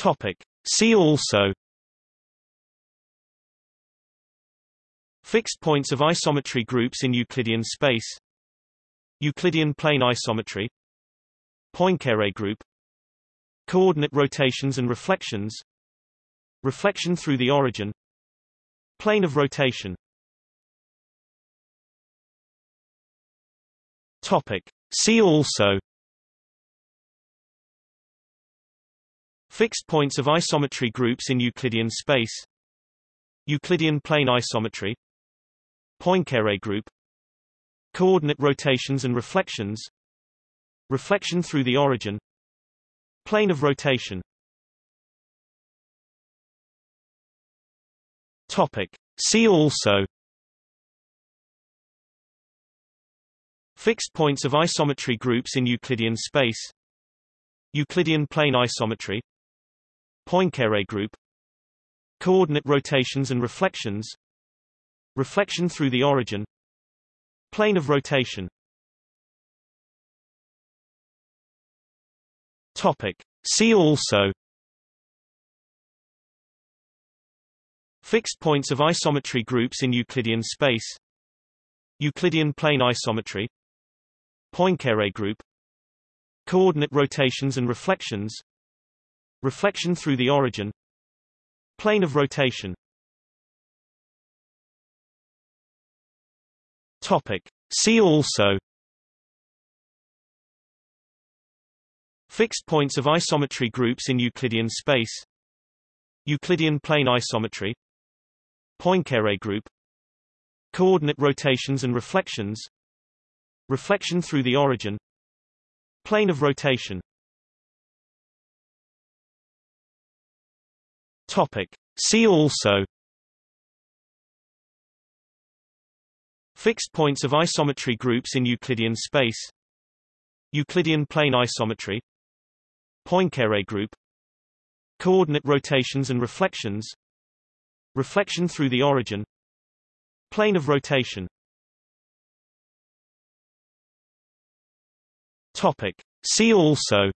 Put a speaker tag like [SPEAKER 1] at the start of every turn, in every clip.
[SPEAKER 1] Topic. See also. Fixed points of isometry groups in Euclidean space. Euclidean plane isometry. Poincare group. Coordinate rotations and reflections. Reflection through the origin. Plane of rotation. Topic. See also Fixed points of isometry groups in Euclidean space. Euclidean plane isometry. Poincare group. Coordinate rotations and reflections. Reflection through the origin. Plane of rotation. Topic. See also. Fixed points of isometry groups in Euclidean space. Euclidean plane isometry Poincare group. Coordinate rotations and reflections. Reflection through the origin. Plane of rotation. Topic. See also. Fixed points of isometry groups in Euclidean space. Euclidean plane isometry. Poincare group. Coordinate rotations and reflections Reflection through the origin. Plane of rotation. Topic. See also. Fixed points of isometry groups in Euclidean space. Euclidean plane isometry. Poincare group. Coordinate rotations and reflections. Reflection through the origin. Plane of rotation Topic. See also. Fixed points of isometry groups in Euclidean space. Euclidean plane isometry. Poincare group. Coordinate rotations and reflections. Reflection through the origin. Plane of rotation. Topic. See also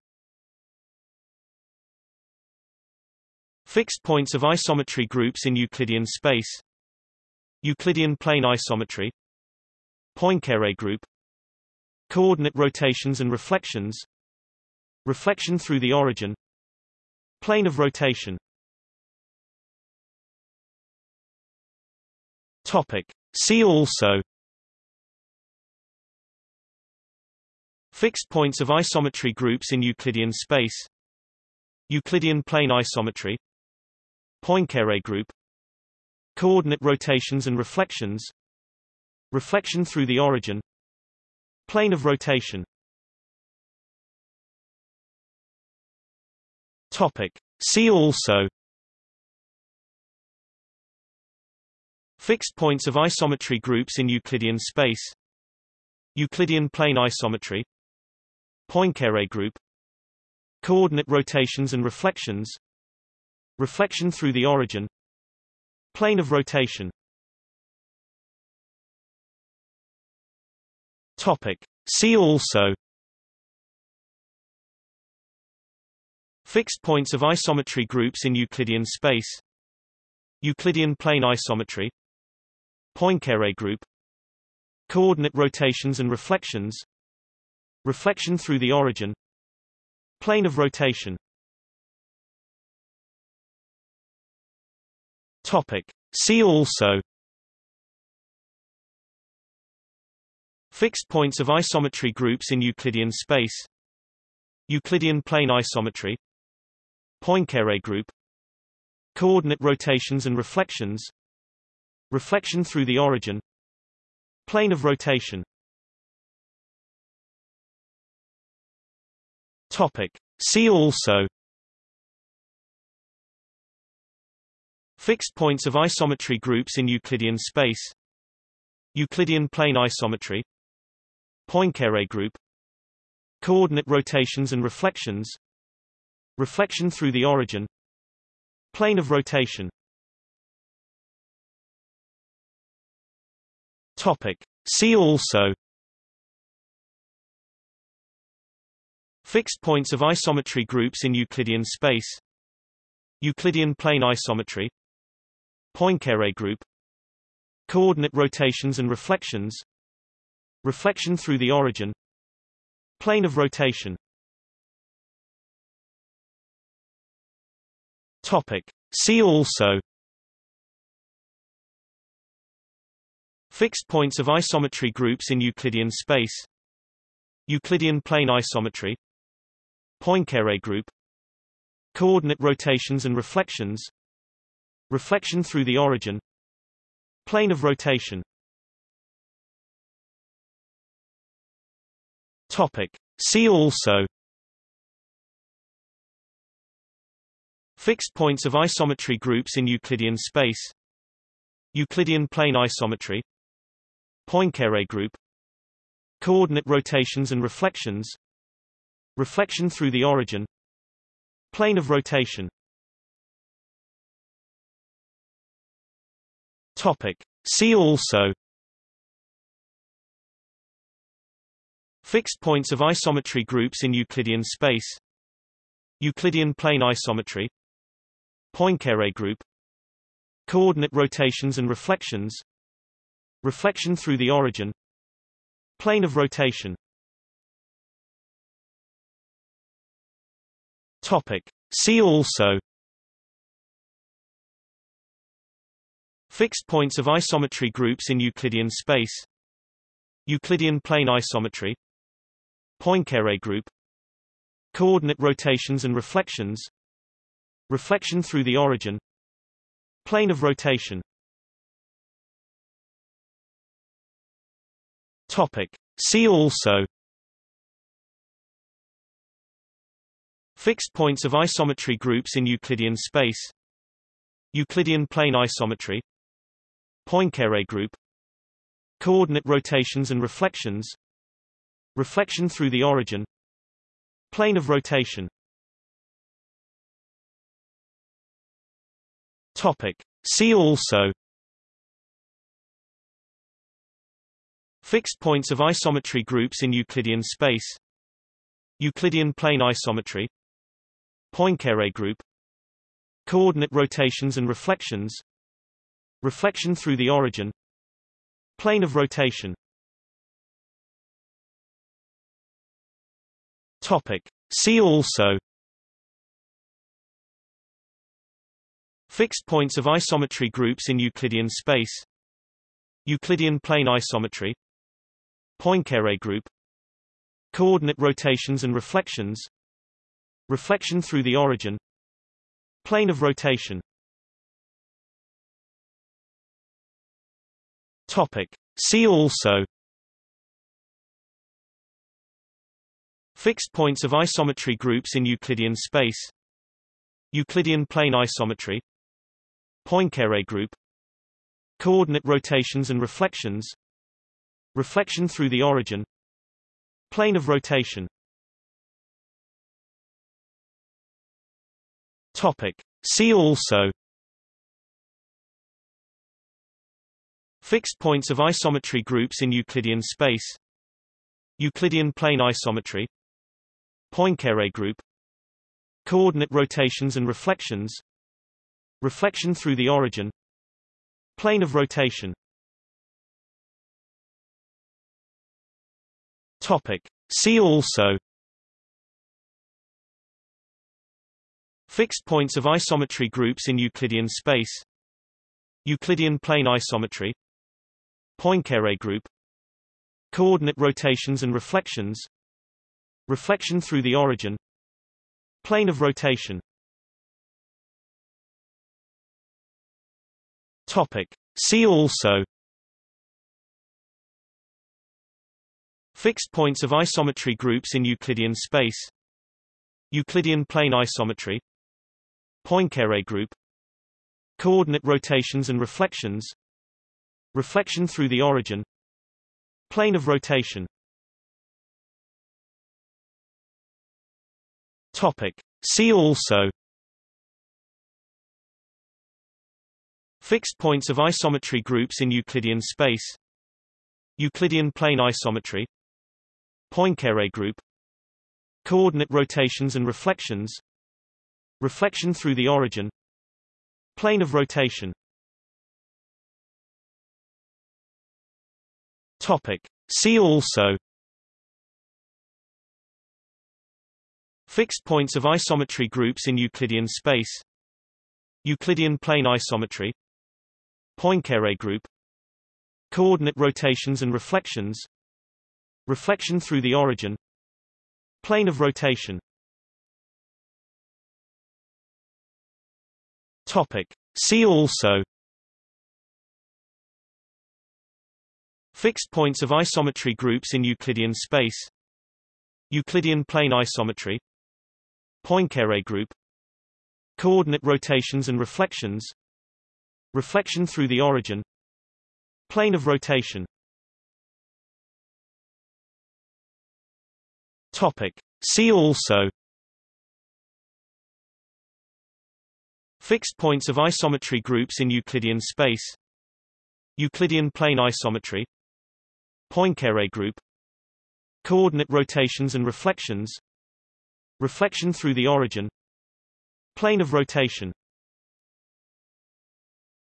[SPEAKER 1] Fixed points of isometry groups in Euclidean space. Euclidean plane isometry. Poincare group. Coordinate rotations and reflections. Reflection through the origin. Plane of rotation. Topic. See also. Fixed points of isometry groups in Euclidean space. Euclidean plane isometry Poincare group. Coordinate rotations and reflections. Reflection through the origin. Plane of rotation. Topic. See also. Fixed points of isometry groups in Euclidean space. Euclidean plane isometry. Poincare group. Coordinate rotations and reflections Reflection through the origin. Plane of rotation. Topic. See also. Fixed points of isometry groups in Euclidean space. Euclidean plane isometry. Poincare group. Coordinate rotations and reflections. Reflection through the origin. Plane of rotation Topic. See also. Fixed points of isometry groups in Euclidean space. Euclidean plane isometry. Poincare group. Coordinate rotations and reflections. Reflection through the origin. Plane of rotation. Topic. See also Fixed points of isometry groups in Euclidean space. Euclidean plane isometry. Poincare group. Coordinate rotations and reflections. Reflection through the origin. Plane of rotation. Topic. See also. Fixed points of isometry groups in Euclidean space. Euclidean plane isometry Poincare group Coordinate rotations and reflections Reflection through the origin Plane of rotation. Topic. See also. Fixed points of isometry groups in Euclidean space. Euclidean plane isometry. Poincare group. Coordinate rotations and reflections Reflection through the origin. Plane of rotation. Topic. See also. Fixed points of isometry groups in Euclidean space. Euclidean plane isometry. Poincare group. Coordinate rotations and reflections. Reflection through the origin. Plane of rotation Topic. See also Fixed points of isometry groups in Euclidean space Euclidean plane isometry Poincare group Coordinate rotations and reflections Reflection through the origin Plane of rotation Topic. See also Fixed points of isometry groups in Euclidean space. Euclidean plane isometry. Poincare group. Coordinate rotations and reflections. Reflection through the origin. Plane of rotation. Topic. See also. Fixed points of isometry groups in Euclidean space. Euclidean plane isometry Poincare group. Coordinate rotations and reflections. Reflection through the origin. Plane of rotation. Topic. See also. Fixed points of isometry groups in Euclidean space. Euclidean plane isometry. Poincare group. Coordinate rotations and reflections Reflection through the origin Plane of rotation. Topic. See also. Fixed points of isometry groups in Euclidean space. Euclidean plane isometry. Poincare group. Coordinate rotations and reflections. Reflection through the origin. Plane of rotation Topic. See also Fixed points of isometry groups in Euclidean space Euclidean plane isometry Poincare group Coordinate rotations and reflections Reflection through the origin Plane of rotation Topic. See also Fixed points of isometry groups in Euclidean space. Euclidean plane isometry. Poincare group. Coordinate rotations and reflections. Reflection through the origin. Plane of rotation. Topic. See also. Fixed points of isometry groups in Euclidean space. Euclidean plane isometry Poincare group. Coordinate rotations and reflections. Reflection through the origin. Plane of rotation. Topic. See also. Fixed points of isometry groups in Euclidean space. Euclidean plane isometry. Poincare group. Coordinate rotations and reflections Reflection through the origin. Plane of rotation. Topic. See also. Fixed points of isometry groups in Euclidean space. Euclidean plane isometry. Poincare group. Coordinate rotations and reflections. Reflection through the origin. Plane of rotation topic. See also. Fixed points of isometry groups in Euclidean space. Euclidean plane isometry. Poincare group. Coordinate rotations and reflections. Reflection through the origin. Plane of rotation. Topic. See also Fixed points of isometry groups in Euclidean space. Euclidean plane isometry. Poincare group. Coordinate rotations and reflections. Reflection through the origin. Plane of rotation. Topic. See also. Fixed points of isometry groups in Euclidean space. Euclidean plane isometry Poincare group Coordinate rotations and reflections Reflection through the origin Plane of rotation